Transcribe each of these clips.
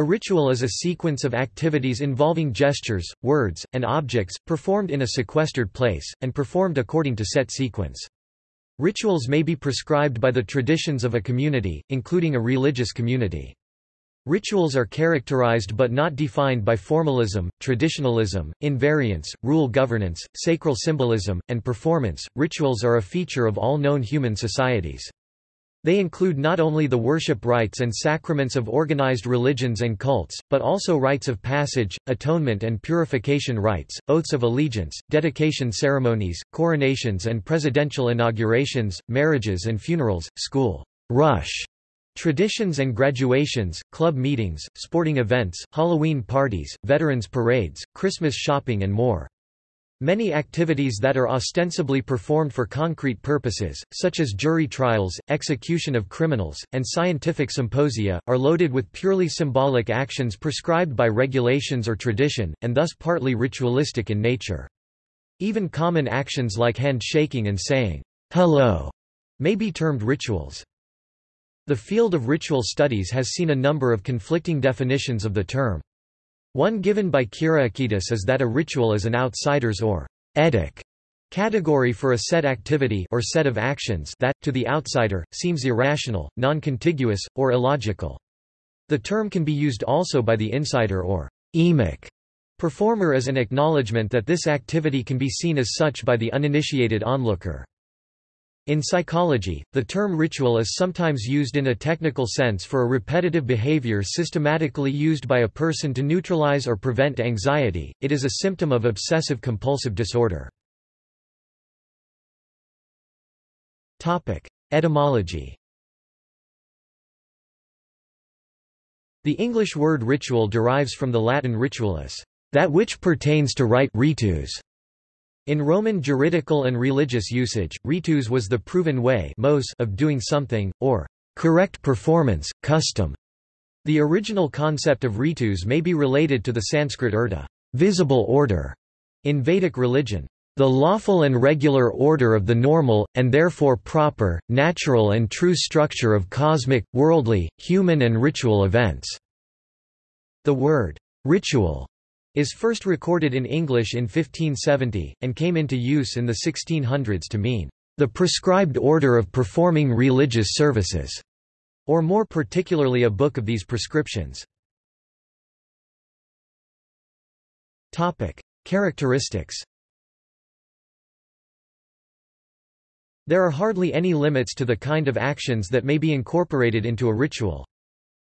A ritual is a sequence of activities involving gestures, words, and objects, performed in a sequestered place, and performed according to set sequence. Rituals may be prescribed by the traditions of a community, including a religious community. Rituals are characterized but not defined by formalism, traditionalism, invariance, rule governance, sacral symbolism, and performance. Rituals are a feature of all known human societies. They include not only the worship rites and sacraments of organized religions and cults, but also rites of passage, atonement and purification rites, oaths of allegiance, dedication ceremonies, coronations and presidential inaugurations, marriages and funerals, school rush traditions and graduations, club meetings, sporting events, Halloween parties, veterans parades, Christmas shopping and more. Many activities that are ostensibly performed for concrete purposes, such as jury trials, execution of criminals, and scientific symposia, are loaded with purely symbolic actions prescribed by regulations or tradition, and thus partly ritualistic in nature. Even common actions like handshaking and saying, hello, may be termed rituals. The field of ritual studies has seen a number of conflicting definitions of the term. One given by Kyriakidis is that a ritual is an outsider's or etic category for a set activity or set of actions that, to the outsider, seems irrational, non-contiguous, or illogical. The term can be used also by the insider or emic performer as an acknowledgement that this activity can be seen as such by the uninitiated onlooker. In psychology, the term ritual is sometimes used in a technical sense for a repetitive behavior systematically used by a person to neutralize or prevent anxiety. It is a symptom of obsessive compulsive disorder. Topic: Etymology. The English word ritual derives from the Latin ritualis, that which pertains to rite ritus, in Roman juridical and religious usage, ritus was the proven way of doing something, or correct performance, custom. The original concept of ritus may be related to the Sanskrit urta visible order", in Vedic religion. The lawful and regular order of the normal, and therefore proper, natural and true structure of cosmic, worldly, human and ritual events." The word, ritual, is first recorded in English in 1570, and came into use in the 1600s to mean, "...the prescribed order of performing religious services", or more particularly a book of these prescriptions. Topic. Characteristics There are hardly any limits to the kind of actions that may be incorporated into a ritual.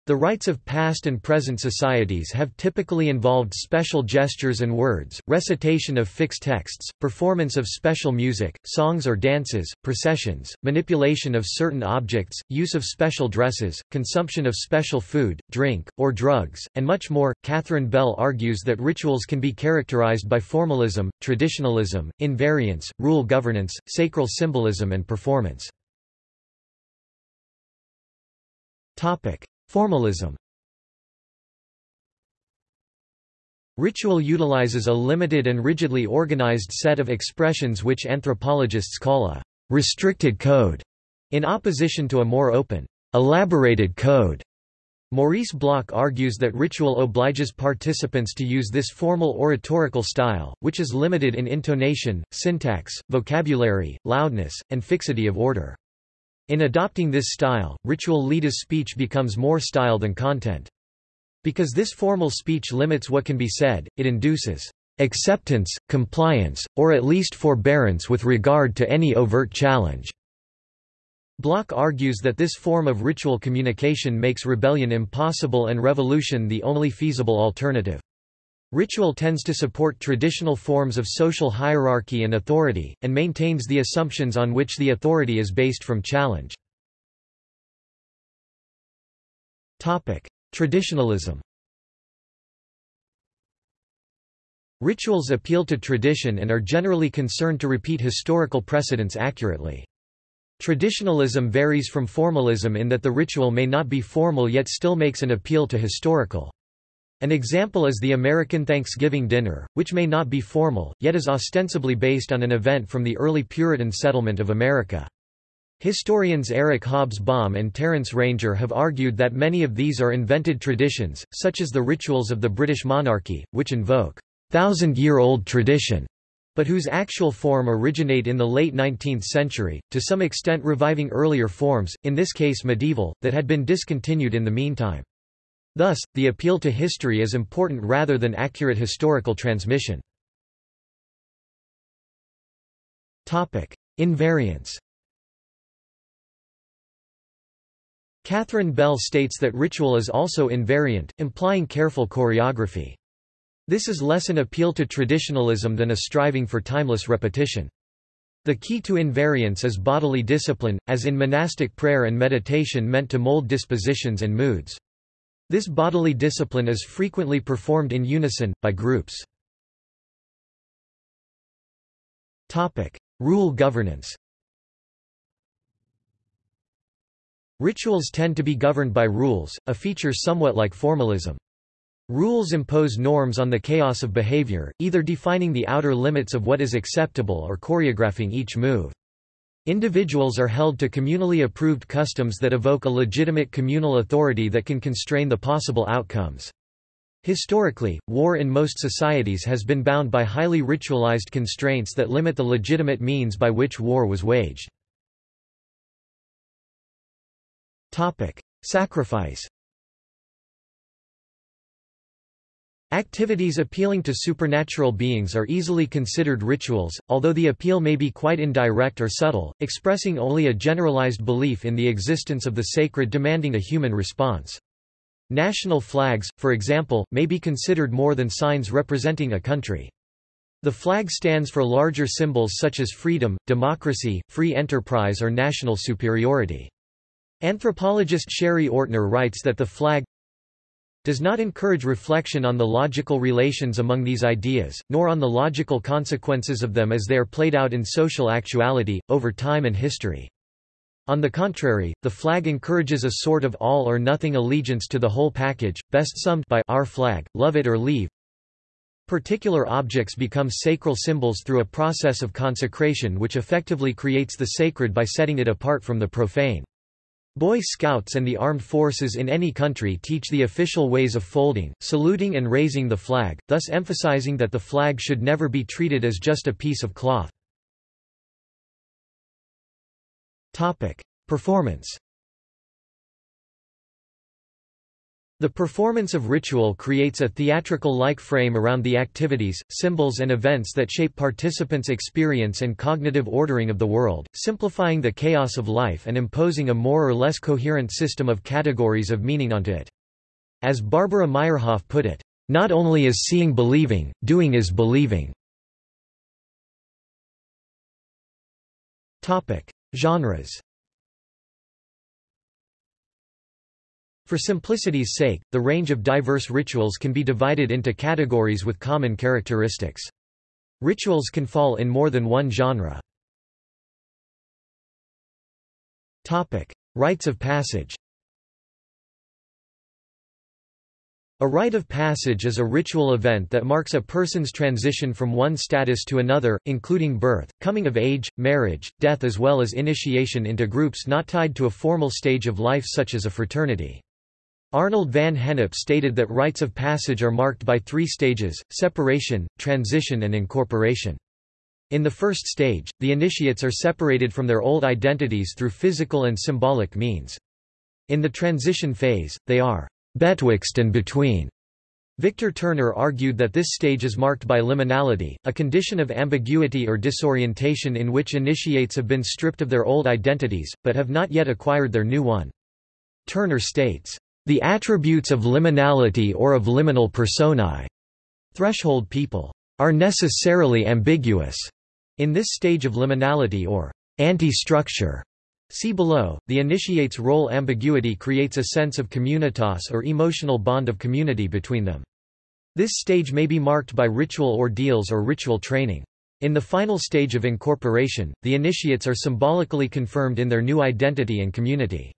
The rites of past and present societies have typically involved special gestures and words, recitation of fixed texts, performance of special music, songs or dances, processions, manipulation of certain objects, use of special dresses, consumption of special food, drink, or drugs, and much more. Catherine Bell argues that rituals can be characterized by formalism, traditionalism, invariance, rule governance, sacral symbolism and performance. Topic: Formalism Ritual utilizes a limited and rigidly organized set of expressions which anthropologists call a restricted code, in opposition to a more open, elaborated code. Maurice Bloch argues that ritual obliges participants to use this formal oratorical style, which is limited in intonation, syntax, vocabulary, loudness, and fixity of order. In adopting this style, ritual leaders speech becomes more style than content. Because this formal speech limits what can be said, it induces acceptance, compliance, or at least forbearance with regard to any overt challenge. Bloch argues that this form of ritual communication makes rebellion impossible and revolution the only feasible alternative. Ritual tends to support traditional forms of social hierarchy and authority, and maintains the assumptions on which the authority is based from challenge. Traditionalism Rituals appeal to tradition and are generally concerned to repeat historical precedents accurately. Traditionalism varies from formalism in that the ritual may not be formal yet still makes an appeal to historical. An example is the American Thanksgiving dinner, which may not be formal, yet is ostensibly based on an event from the early Puritan settlement of America. Historians Eric Hobsbawm and Terence Ranger have argued that many of these are invented traditions, such as the rituals of the British monarchy, which invoke thousand-year-old tradition, but whose actual form originate in the late 19th century, to some extent reviving earlier forms, in this case medieval, that had been discontinued in the meantime. Thus, the appeal to history is important rather than accurate historical transmission. Invariance Catherine Bell states that ritual is also invariant, implying careful choreography. This is less an appeal to traditionalism than a striving for timeless repetition. The key to invariance is bodily discipline, as in monastic prayer and meditation meant to mold dispositions and moods. This bodily discipline is frequently performed in unison, by groups. Rule governance Rituals tend to be governed by rules, a feature somewhat like formalism. Rules impose norms on the chaos of behavior, either defining the outer limits of what is acceptable or choreographing each move. Individuals are held to communally approved customs that evoke a legitimate communal authority that can constrain the possible outcomes. Historically, war in most societies has been bound by highly ritualized constraints that limit the legitimate means by which war was waged. Sacrifice Activities appealing to supernatural beings are easily considered rituals, although the appeal may be quite indirect or subtle, expressing only a generalized belief in the existence of the sacred demanding a human response. National flags, for example, may be considered more than signs representing a country. The flag stands for larger symbols such as freedom, democracy, free enterprise or national superiority. Anthropologist Sherry Ortner writes that the flag does not encourage reflection on the logical relations among these ideas, nor on the logical consequences of them as they are played out in social actuality, over time and history. On the contrary, the flag encourages a sort of all-or-nothing allegiance to the whole package, best summed by our flag, love it or leave. Particular objects become sacral symbols through a process of consecration which effectively creates the sacred by setting it apart from the profane. Boy Scouts and the armed forces in any country teach the official ways of folding, saluting and raising the flag, thus emphasizing that the flag should never be treated as just a piece of cloth. Performance The performance of ritual creates a theatrical-like frame around the activities, symbols and events that shape participants' experience and cognitive ordering of the world, simplifying the chaos of life and imposing a more or less coherent system of categories of meaning onto it. As Barbara Myerhoff put it, "...not only is seeing believing, doing is believing." Genres For simplicity's sake, the range of diverse rituals can be divided into categories with common characteristics. Rituals can fall in more than one genre. Topic: Rites of passage A rite of passage is a ritual event that marks a person's transition from one status to another, including birth, coming of age, marriage, death as well as initiation into groups not tied to a formal stage of life such as a fraternity. Arnold van Gennep stated that rites of passage are marked by three stages, separation, transition and incorporation. In the first stage, the initiates are separated from their old identities through physical and symbolic means. In the transition phase, they are betwixt and between. Victor Turner argued that this stage is marked by liminality, a condition of ambiguity or disorientation in which initiates have been stripped of their old identities, but have not yet acquired their new one. Turner states, the attributes of liminality or of liminal personae threshold people are necessarily ambiguous. In this stage of liminality or anti-structure, see below, the initiate's role ambiguity creates a sense of communitas or emotional bond of community between them. This stage may be marked by ritual ordeals or ritual training. In the final stage of incorporation, the initiates are symbolically confirmed in their new identity and community.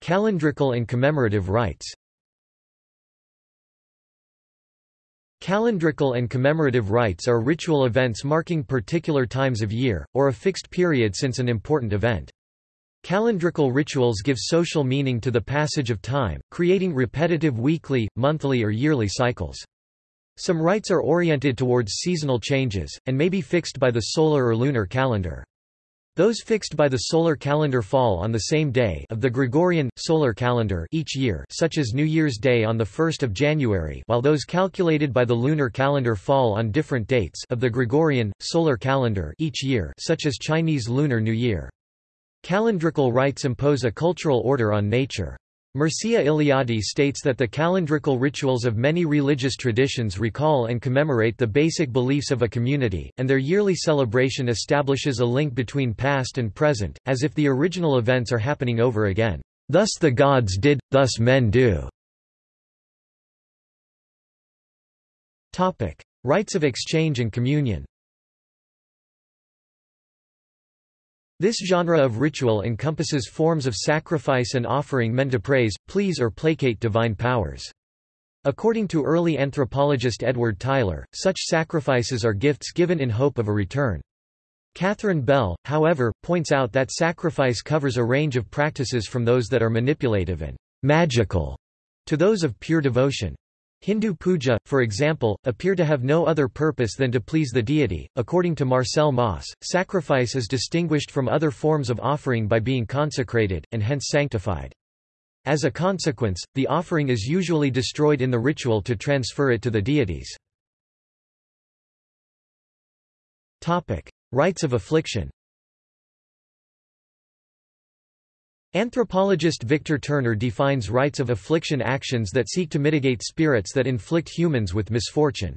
Calendrical and commemorative rites Calendrical and commemorative rites are ritual events marking particular times of year, or a fixed period since an important event. Calendrical rituals give social meaning to the passage of time, creating repetitive weekly, monthly or yearly cycles. Some rites are oriented towards seasonal changes, and may be fixed by the solar or lunar calendar. Those fixed by the solar calendar fall on the same day of the Gregorian, solar calendar each year such as New Year's Day on 1 January while those calculated by the lunar calendar fall on different dates of the Gregorian, solar calendar each year such as Chinese Lunar New Year. Calendrical rites impose a cultural order on nature. Mircea Eliade states that the calendrical rituals of many religious traditions recall and commemorate the basic beliefs of a community, and their yearly celebration establishes a link between past and present, as if the original events are happening over again. Thus the gods did, thus men do. Rites of exchange and communion This genre of ritual encompasses forms of sacrifice and offering meant to praise, please or placate divine powers. According to early anthropologist Edward Tylor, such sacrifices are gifts given in hope of a return. Catherine Bell, however, points out that sacrifice covers a range of practices from those that are manipulative and magical to those of pure devotion. Hindu puja, for example, appear to have no other purpose than to please the deity. According to Marcel Mauss, sacrifice is distinguished from other forms of offering by being consecrated, and hence sanctified. As a consequence, the offering is usually destroyed in the ritual to transfer it to the deities. Rites of affliction Anthropologist Victor Turner defines rites of affliction actions that seek to mitigate spirits that inflict humans with misfortune.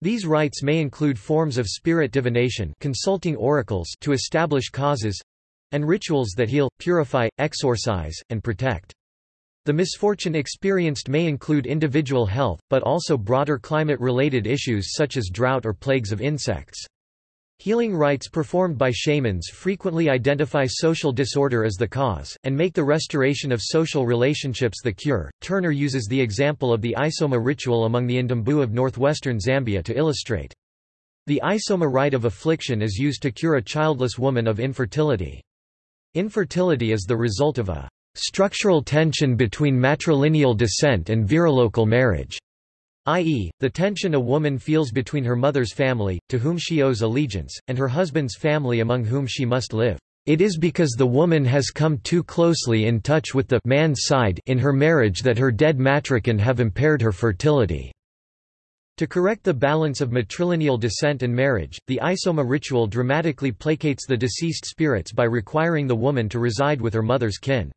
These rites may include forms of spirit divination consulting oracles to establish causes and rituals that heal, purify, exorcise, and protect. The misfortune experienced may include individual health, but also broader climate-related issues such as drought or plagues of insects. Healing rites performed by shamans frequently identify social disorder as the cause, and make the restoration of social relationships the cure. Turner uses the example of the Isoma ritual among the Ndembu of northwestern Zambia to illustrate. The Isoma rite of affliction is used to cure a childless woman of infertility. Infertility is the result of a structural tension between matrilineal descent and virilocal marriage i.e., the tension a woman feels between her mother's family, to whom she owes allegiance, and her husband's family among whom she must live. It is because the woman has come too closely in touch with the man's side in her marriage that her dead matrikin have impaired her fertility. To correct the balance of matrilineal descent and marriage, the Isoma ritual dramatically placates the deceased spirits by requiring the woman to reside with her mother's kin.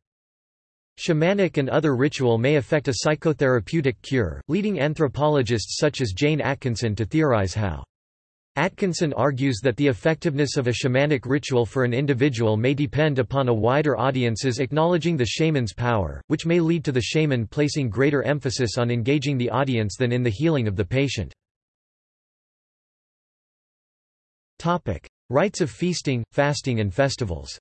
Shamanic and other ritual may affect a psychotherapeutic cure, leading anthropologists such as Jane Atkinson to theorize how. Atkinson argues that the effectiveness of a shamanic ritual for an individual may depend upon a wider audience's acknowledging the shaman's power, which may lead to the shaman placing greater emphasis on engaging the audience than in the healing of the patient. Rites of feasting, fasting and festivals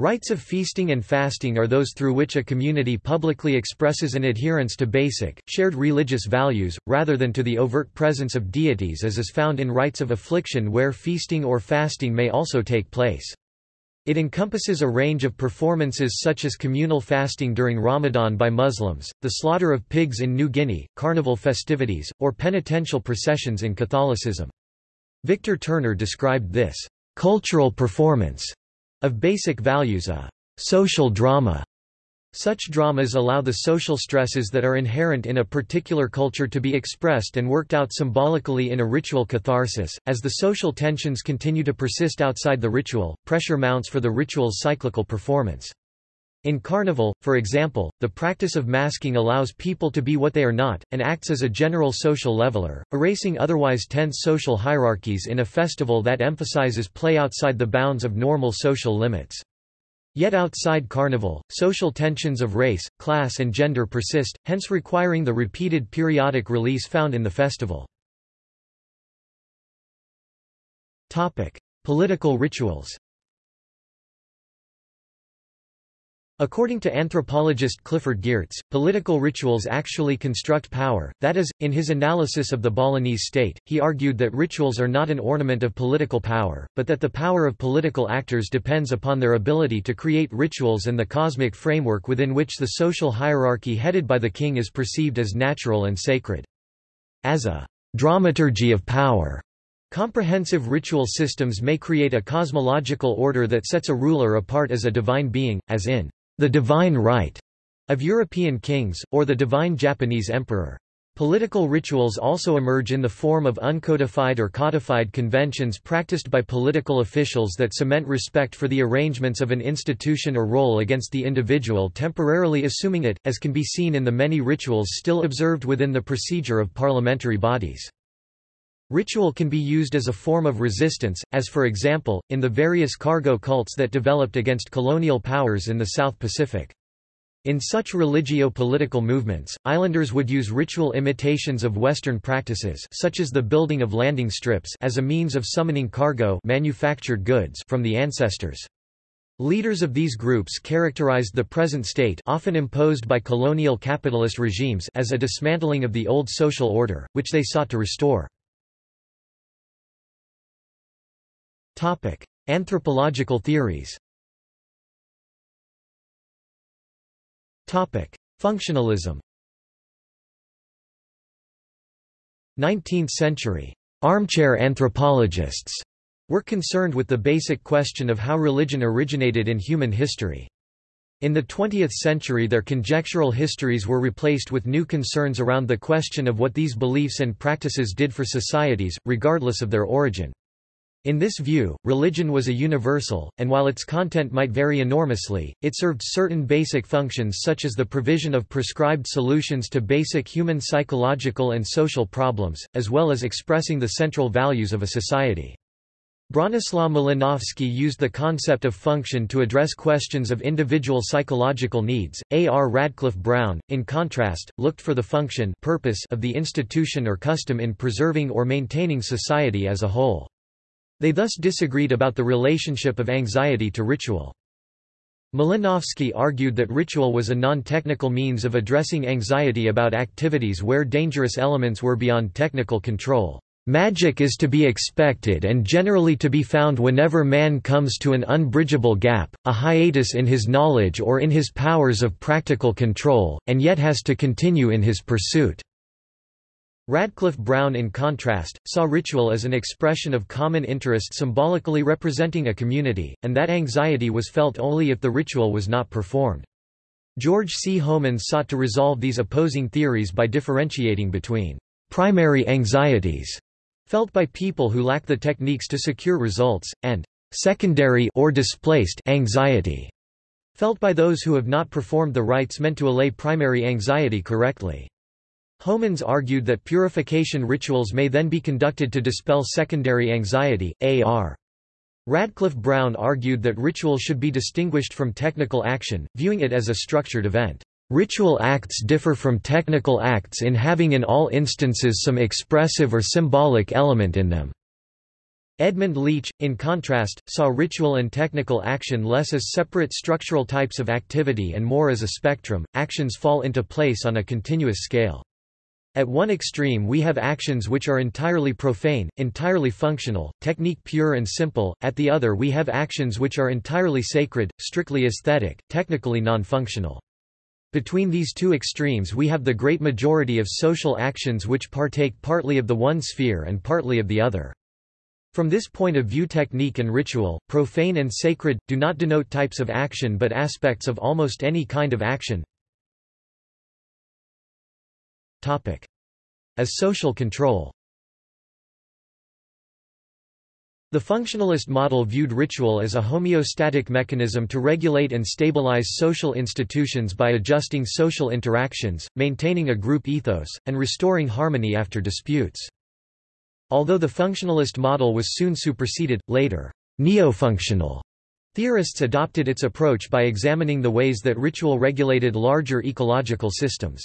Rites of feasting and fasting are those through which a community publicly expresses an adherence to basic, shared religious values, rather than to the overt presence of deities as is found in rites of affliction where feasting or fasting may also take place. It encompasses a range of performances such as communal fasting during Ramadan by Muslims, the slaughter of pigs in New Guinea, carnival festivities, or penitential processions in Catholicism. Victor Turner described this cultural performance of basic values a social drama. Such dramas allow the social stresses that are inherent in a particular culture to be expressed and worked out symbolically in a ritual catharsis. As the social tensions continue to persist outside the ritual, pressure mounts for the ritual's cyclical performance. In Carnival, for example, the practice of masking allows people to be what they are not, and acts as a general social leveler, erasing otherwise tense social hierarchies in a festival that emphasizes play outside the bounds of normal social limits. Yet outside Carnival, social tensions of race, class and gender persist, hence requiring the repeated periodic release found in the festival. Political rituals According to anthropologist Clifford Geertz, political rituals actually construct power, that is, in his analysis of the Balinese state, he argued that rituals are not an ornament of political power, but that the power of political actors depends upon their ability to create rituals and the cosmic framework within which the social hierarchy headed by the king is perceived as natural and sacred. As a dramaturgy of power, Comprehensive ritual systems may create a cosmological order that sets a ruler apart as a divine being, as in the divine right of European kings, or the divine Japanese emperor. Political rituals also emerge in the form of uncodified or codified conventions practiced by political officials that cement respect for the arrangements of an institution or role against the individual temporarily assuming it, as can be seen in the many rituals still observed within the procedure of parliamentary bodies. Ritual can be used as a form of resistance, as for example, in the various cargo cults that developed against colonial powers in the South Pacific. In such religio-political movements, islanders would use ritual imitations of Western practices such as the building of landing strips as a means of summoning cargo manufactured goods from the ancestors. Leaders of these groups characterized the present state often imposed by colonial capitalist regimes as a dismantling of the old social order, which they sought to restore. Topic: Anthropological theories. Topic: Functionalism. 19th century armchair anthropologists were concerned with the basic question of how religion originated in human history. In the 20th century their conjectural histories were replaced with new concerns around the question of what these beliefs and practices did for societies, regardless of their origin. In this view, religion was a universal, and while its content might vary enormously, it served certain basic functions such as the provision of prescribed solutions to basic human psychological and social problems, as well as expressing the central values of a society. Bronislaw Malinowski used the concept of function to address questions of individual psychological needs. A. R. Radcliffe Brown, in contrast, looked for the function purpose of the institution or custom in preserving or maintaining society as a whole. They thus disagreed about the relationship of anxiety to ritual. Malinowski argued that ritual was a non-technical means of addressing anxiety about activities where dangerous elements were beyond technical control. Magic is to be expected and generally to be found whenever man comes to an unbridgeable gap, a hiatus in his knowledge or in his powers of practical control, and yet has to continue in his pursuit. Radcliffe Brown in contrast, saw ritual as an expression of common interest symbolically representing a community, and that anxiety was felt only if the ritual was not performed. George C. Homans sought to resolve these opposing theories by differentiating between primary anxieties felt by people who lack the techniques to secure results, and secondary or displaced anxiety felt by those who have not performed the rites meant to allay primary anxiety correctly. Homans argued that purification rituals may then be conducted to dispel secondary anxiety, AR. Radcliffe Brown argued that ritual should be distinguished from technical action, viewing it as a structured event. Ritual acts differ from technical acts in having in all instances some expressive or symbolic element in them. Edmund Leach, in contrast, saw ritual and technical action less as separate structural types of activity and more as a spectrum, actions fall into place on a continuous scale. At one extreme we have actions which are entirely profane, entirely functional, technique pure and simple, at the other we have actions which are entirely sacred, strictly aesthetic, technically non-functional. Between these two extremes we have the great majority of social actions which partake partly of the one sphere and partly of the other. From this point of view technique and ritual, profane and sacred, do not denote types of action but aspects of almost any kind of action, as social control The functionalist model viewed ritual as a homeostatic mechanism to regulate and stabilize social institutions by adjusting social interactions, maintaining a group ethos, and restoring harmony after disputes. Although the functionalist model was soon superseded, later, neo-functional theorists adopted its approach by examining the ways that ritual regulated larger ecological systems.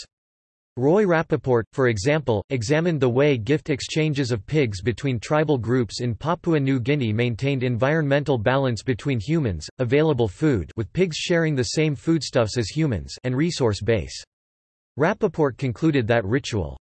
Roy Rappaport, for example, examined the way gift exchanges of pigs between tribal groups in Papua New Guinea maintained environmental balance between humans, available food with pigs sharing the same foodstuffs as humans and resource base. Rappaport concluded that ritual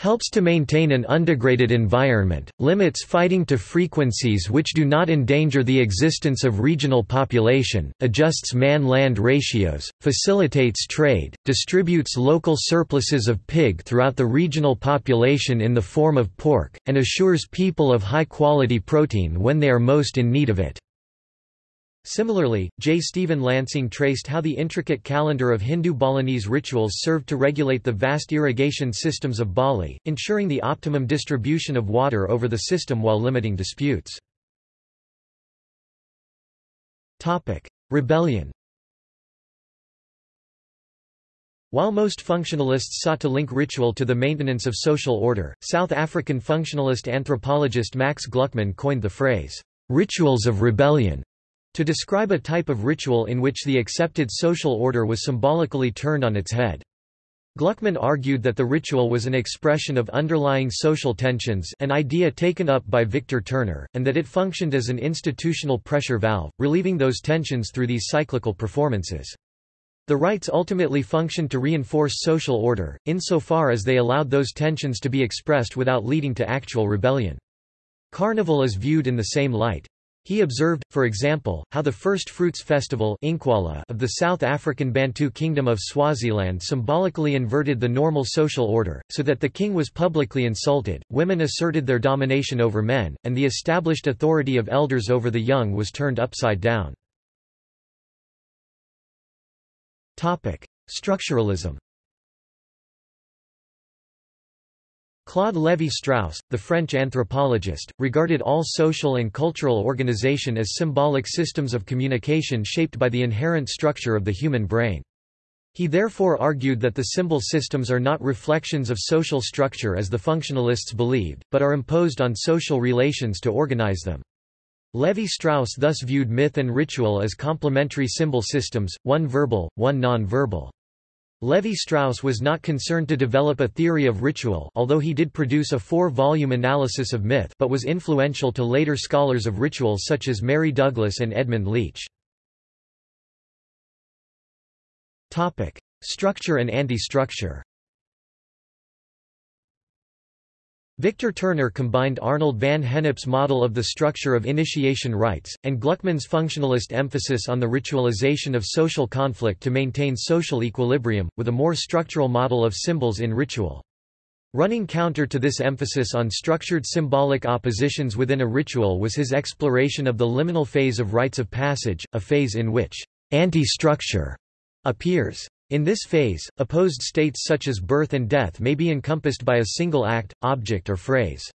helps to maintain an undegraded environment, limits fighting to frequencies which do not endanger the existence of regional population, adjusts man-land ratios, facilitates trade, distributes local surpluses of pig throughout the regional population in the form of pork, and assures people of high-quality protein when they are most in need of it. Similarly, J. Stephen Lansing traced how the intricate calendar of Hindu Balinese rituals served to regulate the vast irrigation systems of Bali, ensuring the optimum distribution of water over the system while limiting disputes. Rebellion While most functionalists sought to link ritual to the maintenance of social order, South African functionalist anthropologist Max Gluckman coined the phrase, "'rituals of rebellion' to describe a type of ritual in which the accepted social order was symbolically turned on its head. Gluckman argued that the ritual was an expression of underlying social tensions an idea taken up by Victor Turner, and that it functioned as an institutional pressure valve, relieving those tensions through these cyclical performances. The rites ultimately functioned to reinforce social order, insofar as they allowed those tensions to be expressed without leading to actual rebellion. Carnival is viewed in the same light. He observed, for example, how the First Fruits Festival of the South African Bantu Kingdom of Swaziland symbolically inverted the normal social order, so that the king was publicly insulted, women asserted their domination over men, and the established authority of elders over the young was turned upside down. Structuralism Claude Lévi-Strauss, the French anthropologist, regarded all social and cultural organization as symbolic systems of communication shaped by the inherent structure of the human brain. He therefore argued that the symbol systems are not reflections of social structure as the functionalists believed, but are imposed on social relations to organize them. Lévi-Strauss thus viewed myth and ritual as complementary symbol systems, one verbal, one non-verbal. Lévi-Strauss was not concerned to develop a theory of ritual although he did produce a four-volume analysis of myth but was influential to later scholars of ritual such as Mary Douglas and Edmund Leach. Structure and anti-structure Victor Turner combined Arnold van Gennep's model of the structure of initiation rites, and Gluckman's functionalist emphasis on the ritualization of social conflict to maintain social equilibrium, with a more structural model of symbols in ritual. Running counter to this emphasis on structured symbolic oppositions within a ritual was his exploration of the liminal phase of rites of passage, a phase in which anti-structure appears. In this phase, opposed states such as birth and death may be encompassed by a single act, object or phrase.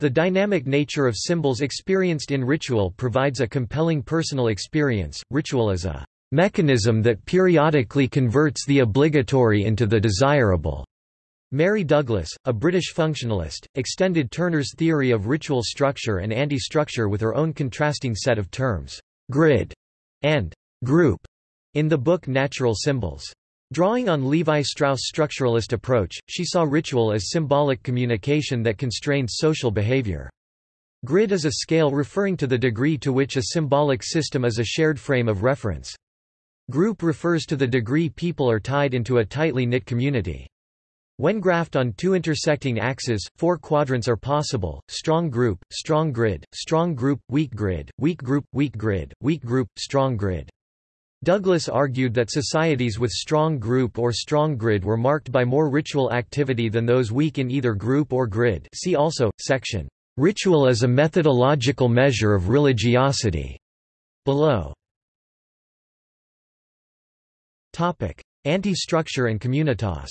The dynamic nature of symbols experienced in ritual provides a compelling personal experience. Ritual is a mechanism that periodically converts the obligatory into the desirable. Mary Douglas, a British functionalist, extended Turner's theory of ritual structure and anti-structure with her own contrasting set of terms, grid and group. In the book Natural Symbols. Drawing on Levi-Strauss' structuralist approach, she saw ritual as symbolic communication that constrained social behavior. Grid is a scale referring to the degree to which a symbolic system is a shared frame of reference. Group refers to the degree people are tied into a tightly knit community. When graphed on two intersecting axes, four quadrants are possible, strong group, strong grid, strong group, weak grid, weak group, weak grid, weak group, strong grid. Douglas argued that societies with strong group or strong grid were marked by more ritual activity than those weak in either group or grid see also, section, "'Ritual as a methodological measure of religiosity' below. Anti-structure and communitas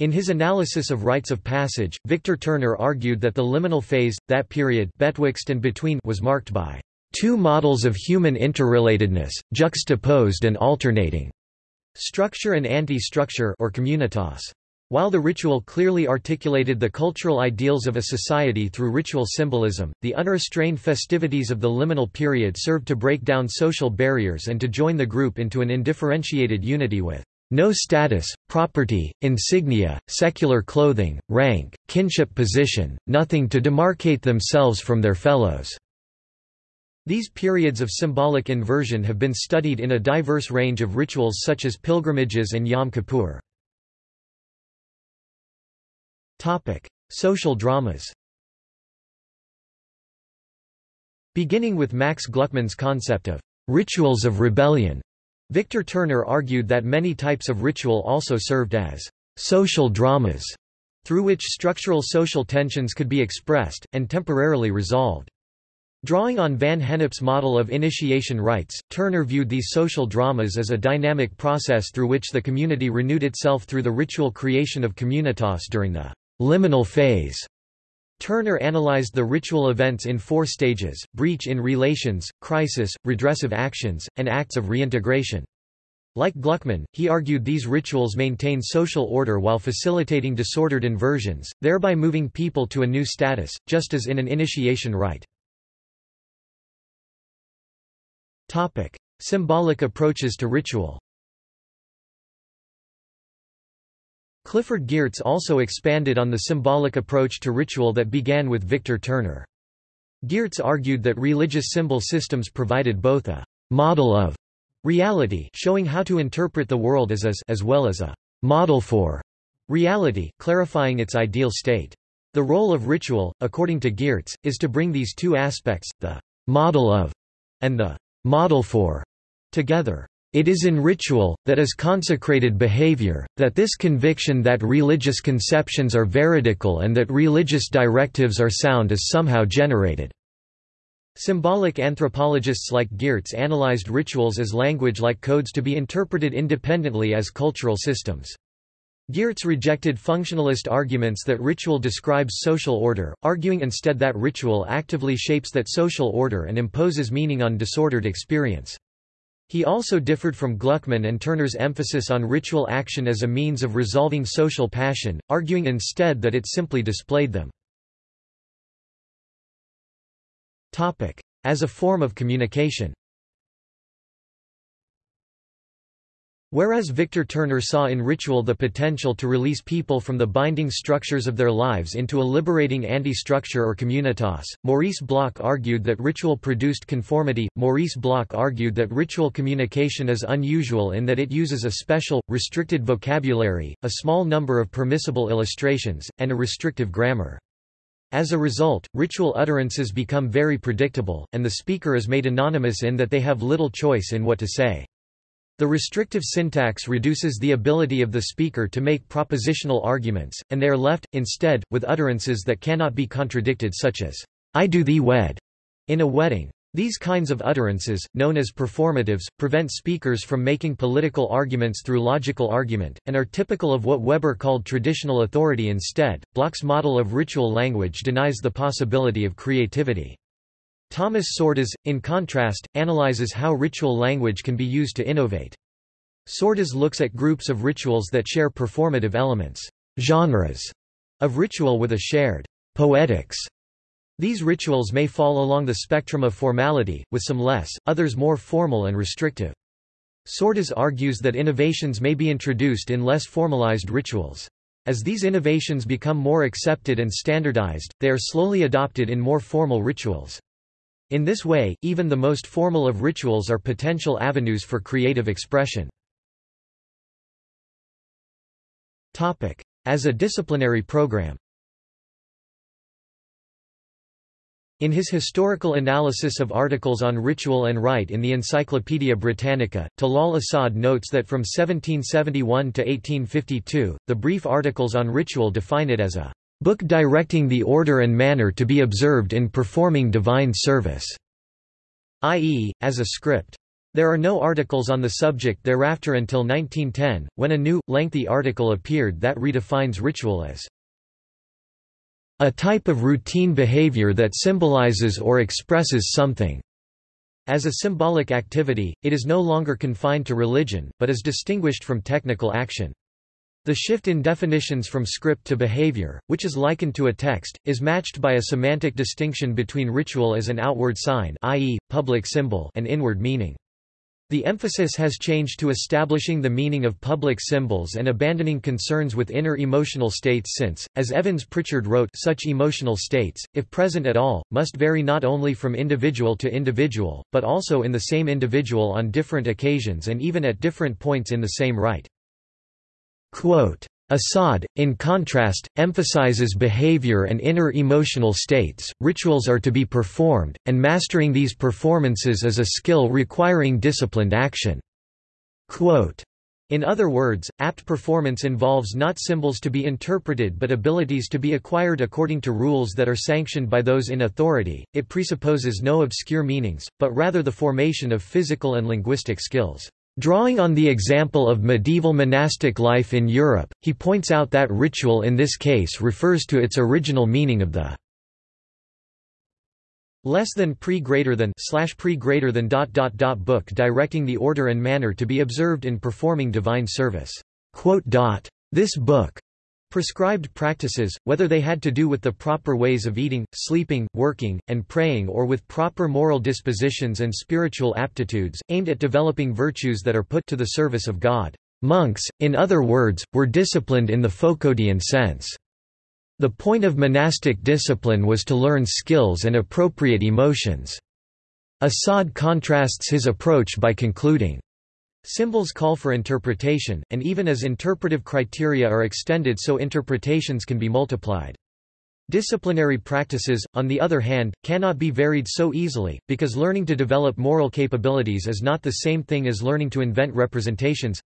In his analysis of rites of passage, Victor Turner argued that the liminal phase, that period betwixt and between was marked by Two models of human interrelatedness, juxtaposed and alternating. Structure and anti-structure or communitas. While the ritual clearly articulated the cultural ideals of a society through ritual symbolism, the unrestrained festivities of the liminal period served to break down social barriers and to join the group into an indifferentiated unity with no status, property, insignia, secular clothing, rank, kinship position, nothing to demarcate themselves from their fellows." These periods of symbolic inversion have been studied in a diverse range of rituals such as pilgrimages and Yom Kippur. Social dramas. Beginning with Max Gluckman's concept of rituals of rebellion, Victor Turner argued that many types of ritual also served as social dramas, through which structural social tensions could be expressed, and temporarily resolved. Drawing on Van Gennep's model of initiation rites, Turner viewed these social dramas as a dynamic process through which the community renewed itself through the ritual creation of communitas during the liminal phase. Turner analyzed the ritual events in four stages, breach in relations, crisis, redressive actions, and acts of reintegration. Like Gluckman, he argued these rituals maintain social order while facilitating disordered inversions, thereby moving people to a new status, just as in an initiation rite. Symbolic approaches to ritual Clifford Geertz also expanded on the symbolic approach to ritual that began with Victor Turner. Geertz argued that religious symbol systems provided both a model of reality showing how to interpret the world as is as well as a model for reality, clarifying its ideal state. The role of ritual, according to Geertz, is to bring these two aspects, the model of and the model for, together. It is in ritual, that is consecrated behavior, that this conviction that religious conceptions are veridical and that religious directives are sound is somehow generated. Symbolic anthropologists like Geertz analyzed rituals as language-like codes to be interpreted independently as cultural systems. Geertz rejected functionalist arguments that ritual describes social order, arguing instead that ritual actively shapes that social order and imposes meaning on disordered experience. He also differed from Gluckman and Turner's emphasis on ritual action as a means of resolving social passion, arguing instead that it simply displayed them. As a form of communication Whereas Victor Turner saw in ritual the potential to release people from the binding structures of their lives into a liberating anti-structure or communitas, Maurice Bloch argued that ritual produced conformity. Maurice Bloch argued that ritual communication is unusual in that it uses a special, restricted vocabulary, a small number of permissible illustrations, and a restrictive grammar. As a result, ritual utterances become very predictable, and the speaker is made anonymous in that they have little choice in what to say. The restrictive syntax reduces the ability of the speaker to make propositional arguments, and they are left, instead, with utterances that cannot be contradicted such as, I do thee wed, in a wedding. These kinds of utterances, known as performatives, prevent speakers from making political arguments through logical argument, and are typical of what Weber called traditional authority instead. Bloch's model of ritual language denies the possibility of creativity. Thomas Csordas, in contrast, analyzes how ritual language can be used to innovate. Csordas looks at groups of rituals that share performative elements, genres of ritual with a shared poetics. These rituals may fall along the spectrum of formality, with some less, others more formal and restrictive. Csordas argues that innovations may be introduced in less formalized rituals. As these innovations become more accepted and standardized, they are slowly adopted in more formal rituals. In this way, even the most formal of rituals are potential avenues for creative expression. As a disciplinary program In his historical analysis of articles on ritual and rite in the Encyclopaedia Britannica, Talal Asad notes that from 1771 to 1852, the brief articles on ritual define it as a book directing the order and manner to be observed in performing divine service, i.e., as a script. There are no articles on the subject thereafter until 1910, when a new, lengthy article appeared that redefines ritual as a type of routine behavior that symbolizes or expresses something. As a symbolic activity, it is no longer confined to religion, but is distinguished from technical action. The shift in definitions from script to behavior, which is likened to a text, is matched by a semantic distinction between ritual as an outward sign i.e., public symbol and inward meaning. The emphasis has changed to establishing the meaning of public symbols and abandoning concerns with inner emotional states since, as Evans Pritchard wrote such emotional states, if present at all, must vary not only from individual to individual, but also in the same individual on different occasions and even at different points in the same rite. Quote, Asad, in contrast, emphasizes behavior and inner emotional states. Rituals are to be performed, and mastering these performances is a skill requiring disciplined action. Quote, in other words, apt performance involves not symbols to be interpreted but abilities to be acquired according to rules that are sanctioned by those in authority. It presupposes no obscure meanings, but rather the formation of physical and linguistic skills. Drawing on the example of medieval monastic life in Europe, he points out that ritual in this case refers to its original meaning of the less than pre greater than slash pre greater than dot dot dot book directing the order and manner to be observed in performing divine service. Quote. This book Prescribed practices, whether they had to do with the proper ways of eating, sleeping, working, and praying or with proper moral dispositions and spiritual aptitudes, aimed at developing virtues that are put to the service of God. Monks, in other words, were disciplined in the Foucauldian sense. The point of monastic discipline was to learn skills and appropriate emotions. Asad contrasts his approach by concluding, Symbols call for interpretation, and even as interpretive criteria are extended so interpretations can be multiplied. Disciplinary practices, on the other hand, cannot be varied so easily, because learning to develop moral capabilities is not the same thing as learning to invent representations.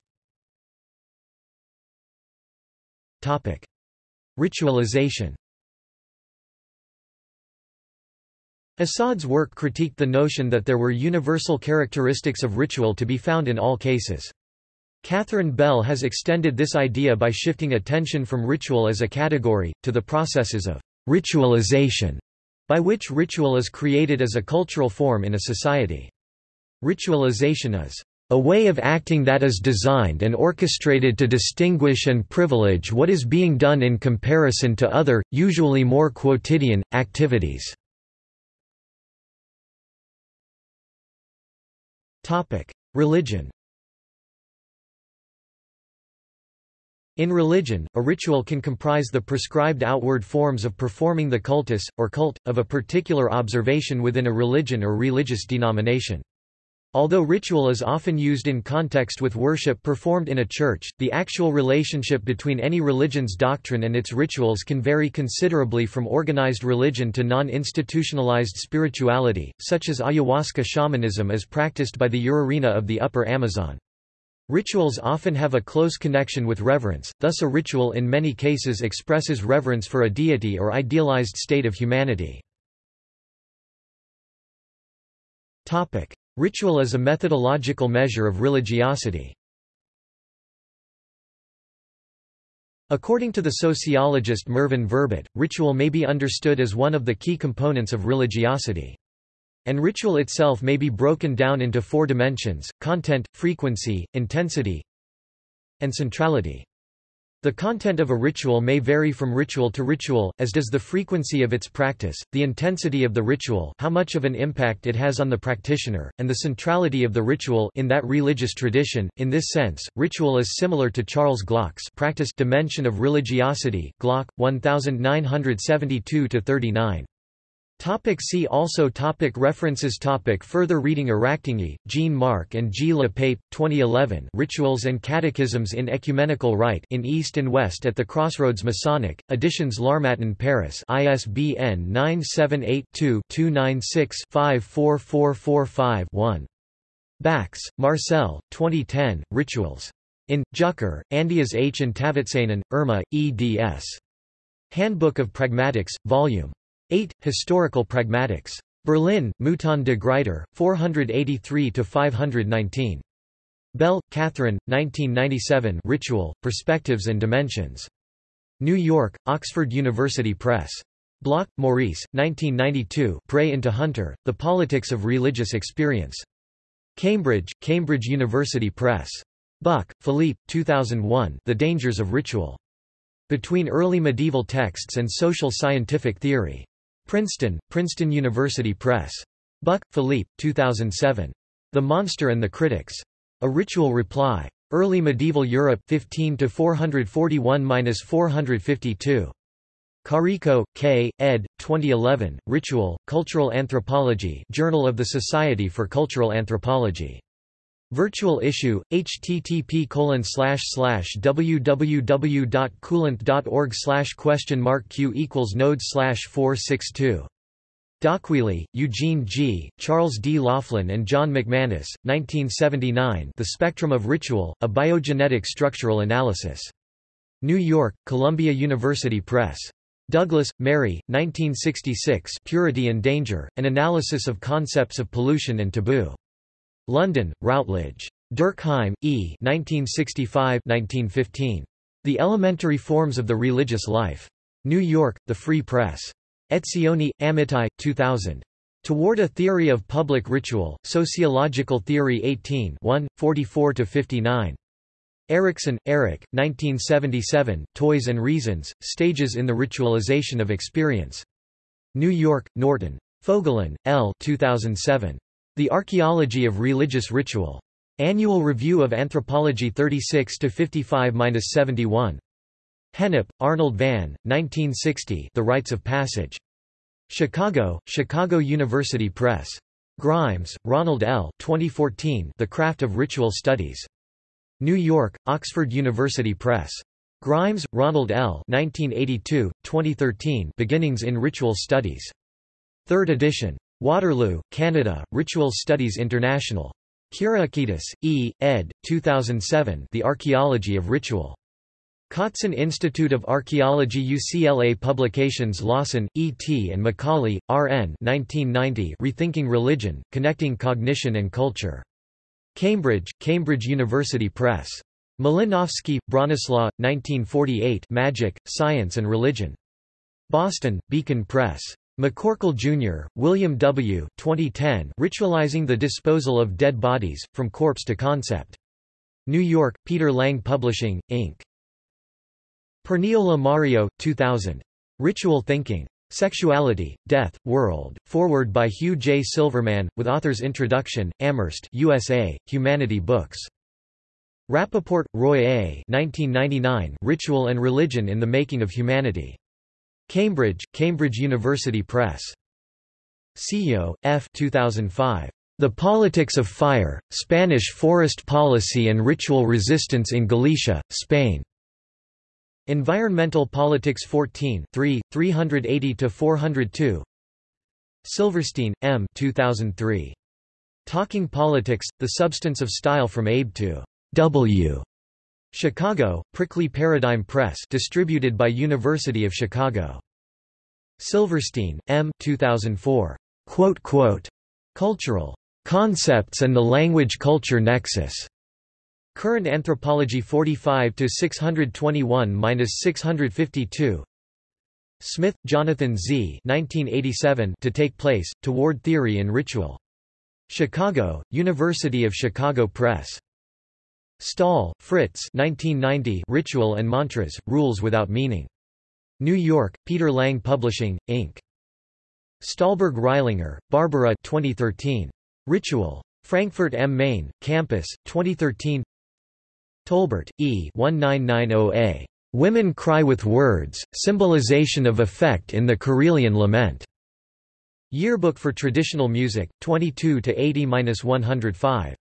Ritualization Asad's work critiqued the notion that there were universal characteristics of ritual to be found in all cases. Catherine Bell has extended this idea by shifting attention from ritual as a category, to the processes of ritualization, by which ritual is created as a cultural form in a society. Ritualization is a way of acting that is designed and orchestrated to distinguish and privilege what is being done in comparison to other, usually more quotidian, activities. Religion In religion, a ritual can comprise the prescribed outward forms of performing the cultus, or cult, of a particular observation within a religion or religious denomination. Although ritual is often used in context with worship performed in a church, the actual relationship between any religion's doctrine and its rituals can vary considerably from organized religion to non-institutionalized spirituality, such as ayahuasca shamanism as practiced by the Urarina of the Upper Amazon. Rituals often have a close connection with reverence, thus a ritual in many cases expresses reverence for a deity or idealized state of humanity. Ritual is a methodological measure of religiosity. According to the sociologist Mervyn Verbit, ritual may be understood as one of the key components of religiosity. And ritual itself may be broken down into four dimensions, content, frequency, intensity, and centrality. The content of a ritual may vary from ritual to ritual, as does the frequency of its practice, the intensity of the ritual how much of an impact it has on the practitioner, and the centrality of the ritual in that religious tradition. In this sense, ritual is similar to Charles Glock's practice dimension of religiosity Glock, 1972-39. Topic see also topic References topic Further reading Aractingi, Jean Marc and G. Le Pape, 2011 Rituals and Catechisms in Ecumenical Rite in East and West at the Crossroads Masonic, Editions L'Harmattan Paris ISBN 978-2-296-54445-1. Bax, Marcel, 2010, Rituals. In, Jucker, Andreas H. and Taavitsainen, Irma, eds. Handbook of Pragmatics, Vol. 8. Historical Pragmatics. Berlin, Mouton de Gruyter, 483–519. Bell, Catherine, 1997 Ritual, Perspectives and Dimensions. New York, Oxford University Press. Bloch, Maurice, 1992 Prey into Hunter, The Politics of Religious Experience. Cambridge, Cambridge University Press. Buc, Philippe, 2001 The Dangers of Ritual. Between Early Medieval Texts and Social Scientific Theory. Princeton, Princeton University Press. Buc, Philippe, 2007. The Monster and the Critics. A Ritual Reply. Early Medieval Europe 15 to 441-452. Carrico, K., ed. 2011, Ritual, Cultural Anthropology Journal of the Society for Cultural Anthropology. Virtual issue, http www.culanth.org question mark q equals node slash 462. d'Aquili, Eugene G., Charles D. Laughlin and John McManus, 1979 The Spectrum of Ritual, A Biogenetic Structural Analysis. New York, Columbia University Press. Douglas, Mary, 1966 Purity and Danger, An Analysis of Concepts of Pollution and Taboo. London, Routledge. Durkheim, E. 1965-1915. The Elementary Forms of the Religious Life. New York, The Free Press. Etzioni, Amitai, 2000. Toward a Theory of Public Ritual, Sociological Theory 18 44–59. Erikson, Erik, 1977, Toys and Reasons, Stages in the Ritualization of Experience. New York, Norton. Fogelin, L. 2007. The Archaeology of Religious Ritual. Annual Review of Anthropology 36–55–71. Gennep, Arnold Van, 1960 The Rites of Passage. Chicago, Chicago University Press. Grimes, Ronald L. 2014 The Craft of Ritual Studies. New York, Oxford University Press. Grimes, Ronald L. 1982, 2013 Beginnings in Ritual Studies. Third edition. Waterloo, Canada, Ritual Studies International. Kyriakidis, E., ed. 2007 The Archaeology of Ritual. Cotsen Institute of Archaeology UCLA Publications Lawson, E. T. and McCauley, R. N. 1990 Rethinking Religion, Connecting Cognition and Culture. Cambridge, Cambridge University Press. Malinowski, Bronislaw, 1948 Magic, Science and Religion. Boston, Beacon Press. McCorkle, Jr., William W. 2010 Ritualizing the Disposal of Dead Bodies, From Corpse to Concept. New York, Peter Lang Publishing, Inc. Perniola Mario, 2000. Ritual Thinking. Sexuality, Death, World, forward by Hugh J. Silverman, with author's introduction, Amherst USA, Humanity Books. Rappaport, Roy A. 1999 Ritual and Religion in the Making of Humanity. Cambridge, Cambridge University Press. Cillo, F. 2005. The Politics of Fire, Spanish Forest Policy and Ritual Resistance in Galicia, Spain. Environmental Politics 14 3, 380–402 Silverstein, M. 2003. Talking Politics, The Substance of Style from Abe to W. Chicago, Prickly Paradigm Press distributed by University of Chicago. Silverstein, M. 2004. Quote, quote, Cultural Concepts and the Language-Culture Nexus. Current Anthropology 45 to 621-652. Smith, Jonathan Z. 1987 To Take Place, Toward Theory in Ritual. Chicago, University of Chicago Press. Staal, Frits 1990 Ritual and Mantras, Rules Without Meaning. New York, Peter Lang Publishing, Inc. Stollberg Rilinger, Barbara 2013. Ritual. Frankfurt am Main, Campus, 2013 Tolbert, E. 1990a. Women Cry with Words, Symbolization of Effect in the Karelian Lament. Yearbook for Traditional Music, 22 to 80-105.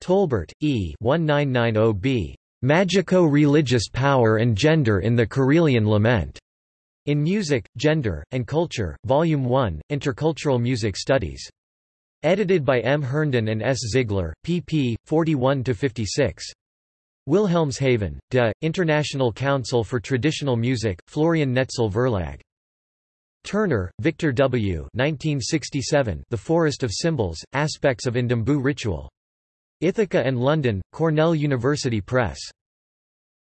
Tolbert, E. 1990b. Magico-Religious Power and Gender in the Karelian Lament. In Music, Gender, and Culture, Volume 1, Intercultural Music Studies. Edited by M. Herndon and S. Ziegler, pp. 41–56. Wilhelmshaven, De, International Council for Traditional Music, Florian Noetzel Verlag. Turner, Victor W. 1967, the Forest of Symbols, Aspects of Ndembu Ritual. Ithaca and London, Cornell University Press.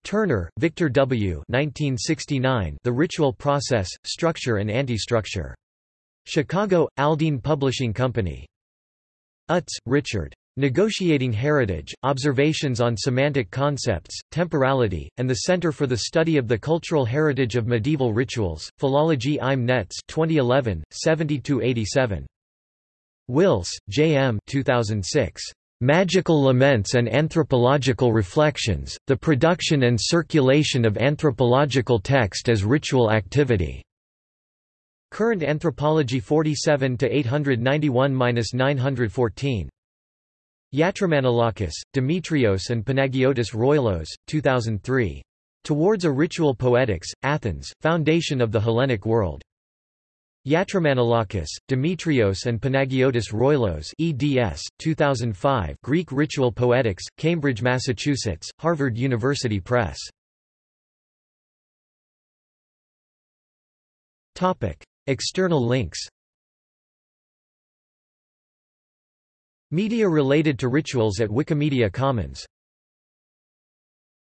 Turner, Victor W. 1969, the Ritual Process, Structure and Anti-Structure. Chicago, Aldine Publishing Company. Utz, Richard. Negotiating Heritage, Observations on Semantic Concepts, Temporality, and the Center for the Study of the Cultural Heritage of Medieval Rituals, Philologie im Netz 2011, 70–87. Wilce, J. M. 2006. Magical Laments and Anthropological Reflections, The Production and Circulation of Anthropological Text as Ritual Activity. Current Anthropology 47 891-914. Yatromanolakis, Demetrios and Panagiotis Roilos, 2003. Towards a Ritual Poetics, Athens, Foundation of the Hellenic World. Yatromanolakis, Demetrios and Panagiotis Roilos eds. 2005 Greek Ritual Poetics, Cambridge, Massachusetts, Harvard University Press. External links Media related to rituals at Wikimedia Commons